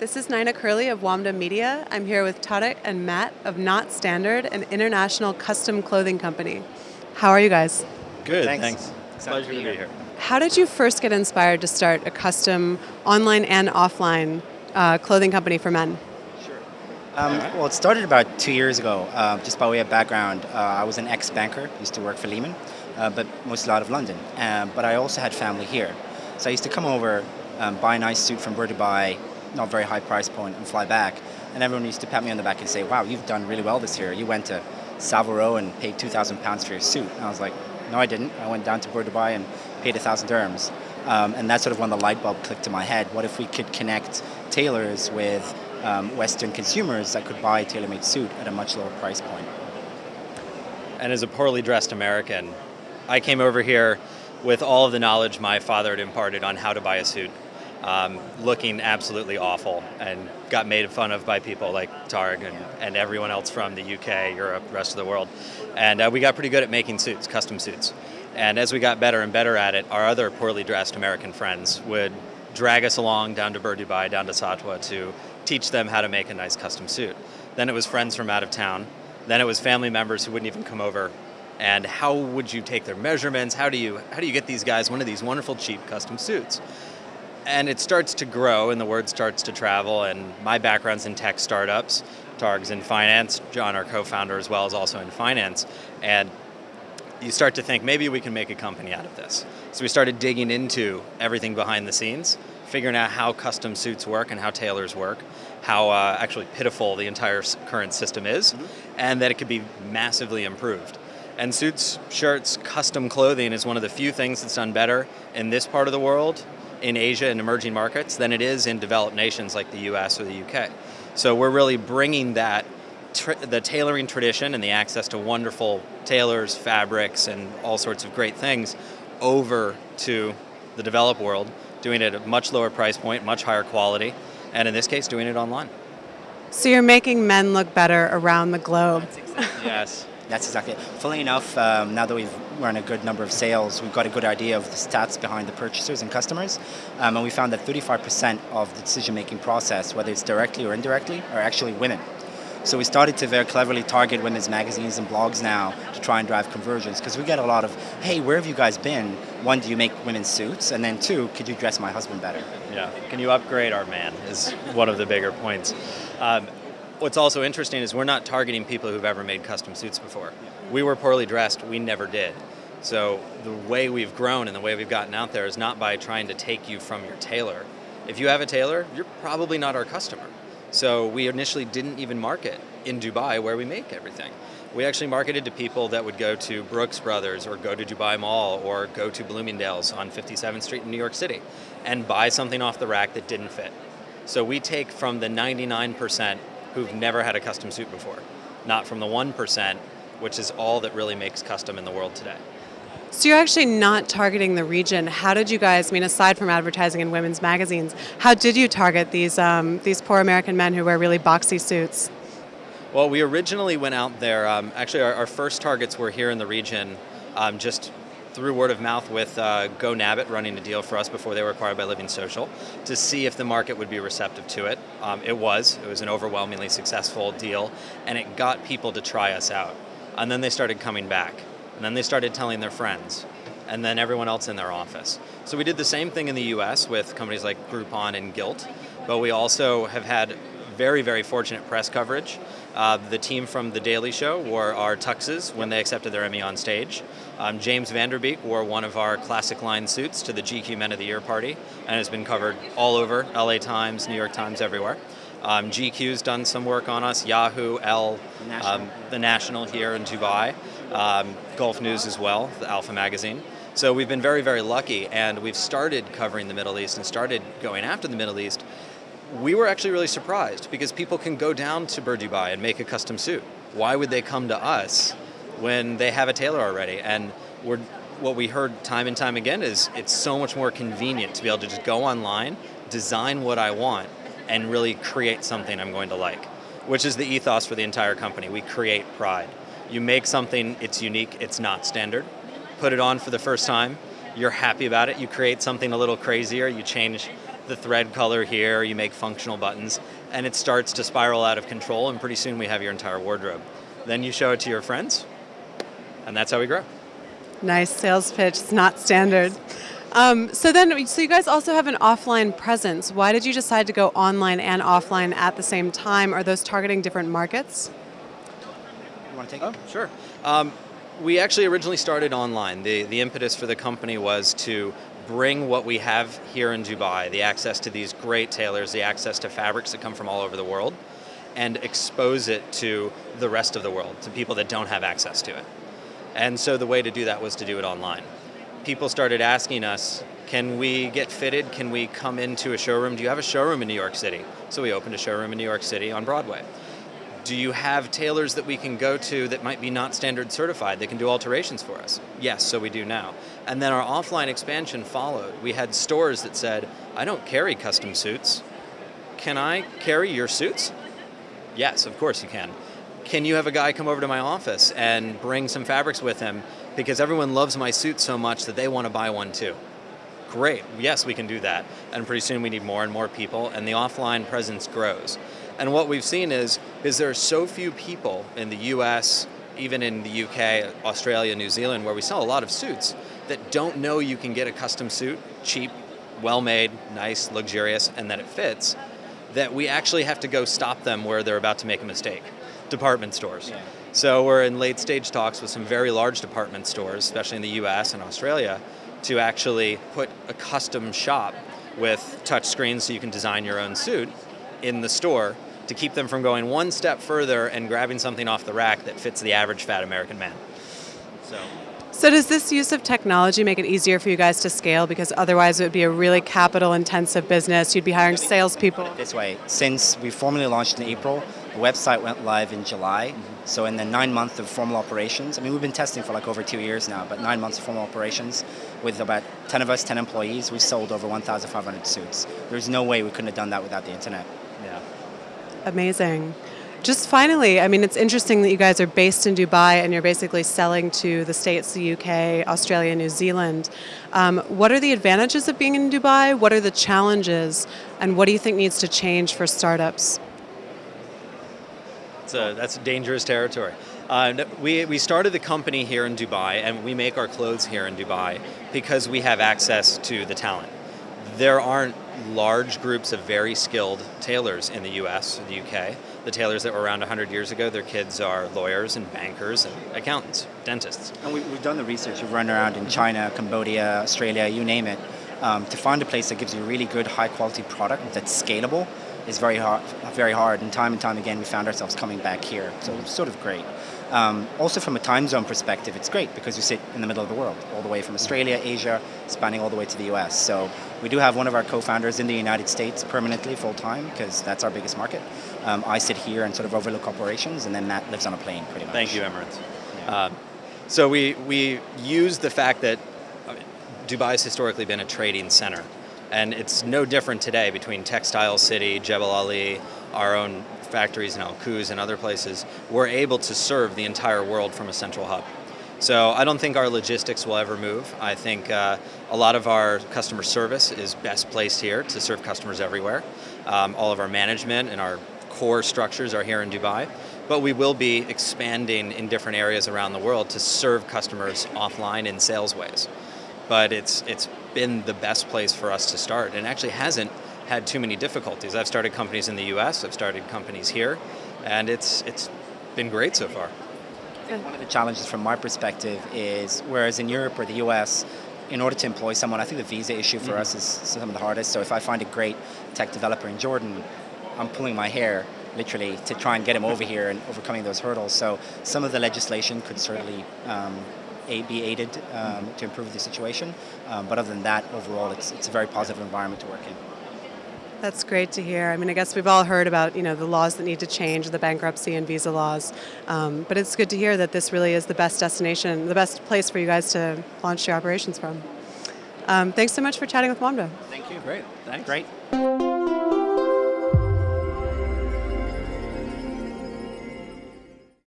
This is Nina Curley of WAMDA Media. I'm here with Tarek and Matt of Not Standard, an international custom clothing company. How are you guys? Good, Thanks. thanks. Pleasure to be here. How did you first get inspired to start a custom online and offline uh, clothing company for men? Um, well, it started about two years ago. Uh, just by way of background, uh, I was an ex-banker, used to work for Lehman, uh, but mostly out of London. Um, but I also had family here. So I used to come over, um, buy a nice suit from Bur Dubai, not very high price point, and fly back. And everyone used to pat me on the back and say, wow, you've done really well this year. You went to Savile Row and paid 2,000 pounds for your suit. And I was like, no, I didn't. I went down to Dubai and paid 1,000 dirhams. Um, and that's sort of when the light bulb clicked to my head. What if we could connect tailors with um, Western consumers that could buy a tailor-made suit at a much lower price point? And as a poorly dressed American, I came over here with all of the knowledge my father had imparted on how to buy a suit, um, looking absolutely awful, and got made fun of by people like Tarek and, and everyone else from the UK, Europe, rest of the world. And uh, we got pretty good at making suits, custom suits. And as we got better and better at it, our other poorly dressed American friends would drag us along down to Bur Dubai, down to Satwa to teach them how to make a nice custom suit. Then it was friends from out of town. Then it was family members who wouldn't even come over. And how would you take their measurements? How do you how do you get these guys one of these wonderful cheap custom suits? And it starts to grow and the word starts to travel and my background's in tech startups. Tarek's in finance, John our co-founder as well is also in finance. And you start to think maybe we can make a company out of this. So we started digging into everything behind the scenes, figuring out how custom suits work and how tailors work, how uh, actually pitiful the entire current system is, mm-hmm. and that it could be massively improved. And suits, shirts, custom clothing is one of the few things that's done better in this part of the world, in Asia and emerging markets, than it is in developed nations like the US or the UK. So we're really bringing that the tailoring tradition and the access to wonderful tailors, fabrics, and all sorts of great things over to the developed world, doing it at a much lower price point, much higher quality, and in this case, doing it online. So you're making men look better around the globe. yes. That's exactly it. Fully enough, um, now that we've run a good number of sales, we've got a good idea of the stats behind the purchasers and customers. Um, and we found that 35% of the decision-making process, whether it's directly or indirectly, are actually women. So we started to very cleverly target women's magazines and blogs now to try and drive conversions because we get a lot of, hey, where have you guys been? One, do you make women's suits? And then two, could you dress my husband better? Yeah, can you upgrade our man is one of the bigger points. Um, what's also interesting is we're not targeting people who've ever made custom suits before. We were poorly dressed, we never did. So the way we've grown and the way we've gotten out there is not by trying to take you from your tailor. If you have a tailor, you're probably not our customer. So we initially didn't even market in Dubai where we make everything. We actually marketed to people that would go to Brooks Brothers or go to Dubai Mall or go to Bloomingdale's on 57th Street in New York City and buy something off the rack that didn't fit. So we take from the 99% who've never had a custom suit before, not from the 1%, which is all that really makes custom in the world today. So you're actually not targeting the region. How did you guys, I mean, aside from advertising in women's magazines, how did you target these, um, these poor American men who wear really boxy suits? Well, we originally went out there, um, actually our, our, first targets were here in the region, um, just through word of mouth with uh, GoNabit running a deal for us before they were acquired by Living Social to see if the market would be receptive to it. Um, it was. It was an overwhelmingly successful deal, and it got people to try us out. And then they started coming back. And then they started telling their friends, and then everyone else in their office. So we did the same thing in the US with companies like Groupon and Gilt, but we also have had very, very fortunate press coverage. Uh, the team from The Daily Show wore our tuxes when they accepted their Emmy on stage. Um, James Van Der Beek wore one of our classic line suits to the GQ Men of the Year party and has been covered all over, LA Times, New York Times, everywhere. Um, GQ's done some work on us, Yahoo, Elle, the um, the National here in Dubai um, Gulf News as well, the Alpha magazine. So we've been very, very lucky, and we've started covering the Middle East and started going after the Middle East. We were actually really surprised because people can go down to Bur Dubai and make a custom suit. Why would they come to us when they have a tailor already? And we're, what we heard time and time again is it's so much more convenient to be able to just go online, design what I want, and really create something I'm going to like, which is the ethos for the entire company. We create pride. You make something, it's unique, it's not standard. Put it on for the first time, you're happy about it, you create something a little crazier, you change the thread color here, you make functional buttons, and it starts to spiral out of control, and pretty soon we have your entire wardrobe. Then you show it to your friends, and that's how we grow. Nice sales pitch. It's not standard. Um, so then, so you guys also have an offline presence. Why did you decide to go online and offline at the same time? Are those targeting different markets? Want to take Oh, sure. Um, we actually originally started online. The, the impetus for the company was to bring what we have here in Dubai, the access to these great tailors, the access to fabrics that come from all over the world, and expose it to the rest of the world, to people that don't have access to it. And so the way to do that was to do it online. People started asking us, can we get fitted? Can we come into a showroom? Do you have a showroom in New York City? So we opened a showroom in New York City on Broadway. Do you have tailors that we can go to that might be not standard certified that can do alterations for us? Yes, so we do now. And then our offline expansion followed. We had stores that said, I don't carry custom suits. Can I carry your suits? Yes, of course you can. Can you have a guy come over to my office and bring some fabrics with him because everyone loves my suit so much that they want to buy one too? Great, yes, we can do that. And pretty soon we need more and more people, and the offline presence grows. And what we've seen is, is there are so few people in the US, even in the UK, Australia, New Zealand, where we sell a lot of suits, that don't know you can get a custom suit, cheap, well made, nice, luxurious, and that it fits, that we actually have to go stop them where they're about to make a mistake. Department stores. Yeah. So we're in late stage talks with some very large department stores, especially in the US and Australia, to actually put a custom shop with touch screens so you can design your own suit in the store to keep them from going one step further and grabbing something off the rack that fits the average fat American man. So So does this use of technology make it easier for you guys to scale? Because otherwise it would be a really capital intensive business. You'd be hiring salespeople. This way, since we formally launched in April, the website went live in July. Mm-hmm. So in the nine months of formal operations, I mean, we've been testing for like over two years now, but nine months of formal operations with about 10 of us, 10 employees, we've sold over 1,500 suits. There's no way we couldn't have done that without the internet. Amazing. Just finally, I mean, it's interesting that you guys are based in Dubai and you're basically selling to the States, the UK, Australia, New Zealand. Um, what are the advantages of being in Dubai? What are the challenges? And what do you think needs to change for startups? A, that's dangerous territory. Uh, we, we started the company here in Dubai and we make our clothes here in Dubai because we have access to the talent. There aren't large groups of very skilled tailors in the US, the UK. The tailors that were around 100 years ago, their kids are lawyers and bankers and accountants, dentists. And we, we've done the research. We've run around in China, Cambodia, Australia, you name it. Um, to find a place that gives you a really good, high quality product that's scalable is very hard. Very hard. And time and time again, we found ourselves coming back here. So it's sort of great. Um, also, from a time zone perspective, it's great because you sit in the middle of the world, all the way from Australia, Asia, spanning all the way to the US. So we do have one of our co-founders in the United States permanently, full time, because that's our biggest market. Um, I sit here and sort of overlook operations, and then Matt lives on a plane, pretty much. Thank you, Emirates. Uh, so we, we use the fact that I mean, Dubai has historically been a trading center. And it's no different today between Textile City, Jebel Ali, our own factories in Al Quoz and other places. We're able to serve the entire world from a central hub. So I don't think our logistics will ever move. I think uh, a lot of our customer service is best placed here to serve customers everywhere. Um, all of our management and our core structures are here in Dubai, but we will be expanding in different areas around the world to serve customers offline in sales ways. But it's it's been the best place for us to start, and actually hasn't had too many difficulties. I've started companies in the U.S., I've started companies here, and it's it's been great so far. One of the challenges from my perspective is whereas in Europe or the US, in order to employ someone, I think the visa issue for us is some of the hardest. So if I find a great tech developer in Jordan, I'm pulling my hair literally to try and get him over here and overcoming those hurdles. So some of the legislation could certainly um, be aided um, to improve the situation. Um, but other than that, overall, it's, it's a very positive environment to work in. That's great to hear. I mean, I guess we've all heard about you know the laws that need to change, the bankruptcy and visa laws, um, but it's good to hear that this really is the best destination, the best place for you guys to launch your operations from. Um, thanks so much for chatting with Wamda. Thank you. Great, thanks. Great.